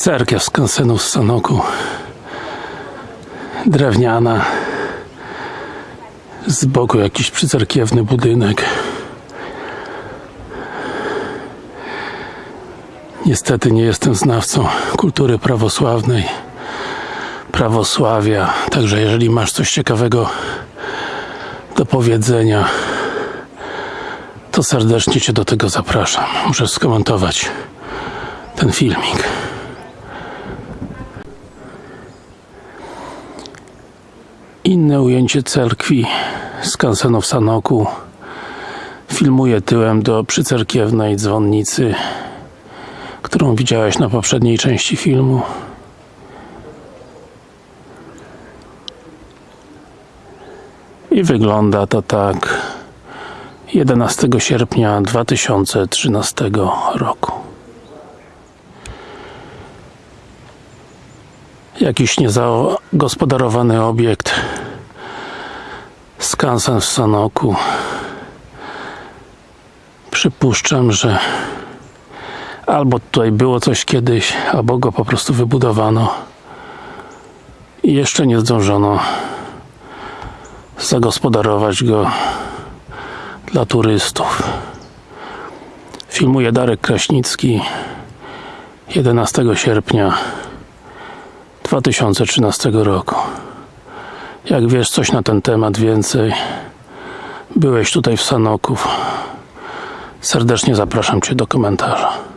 Cerkiew z Kansenu z Sanoku. Drewniana. Z boku jakiś przycerkiewny budynek. Niestety nie jestem znawcą kultury prawosławnej, prawosławia. Także jeżeli masz coś ciekawego do powiedzenia, to serdecznie Cię do tego zapraszam. Muszę skomentować ten filmik. Inne ujęcie cerkwi z kansenu w Sanoku. Filmuję tyłem do przycerkiewnej dzwonnicy którą widziałeś na poprzedniej części filmu. I wygląda to tak. 11 sierpnia 2013 roku jakiś niezagospodarowany obiekt skansen w Sanoku. Przypuszczam, że albo tutaj było coś kiedyś, albo go po prostu wybudowano. I jeszcze nie zdążono zagospodarować go dla turystów. Filmuje Darek Kraśnicki. 11 sierpnia 2013 roku. Jak wiesz coś na ten temat więcej byłeś tutaj w Sanoków serdecznie zapraszam Cię do komentarza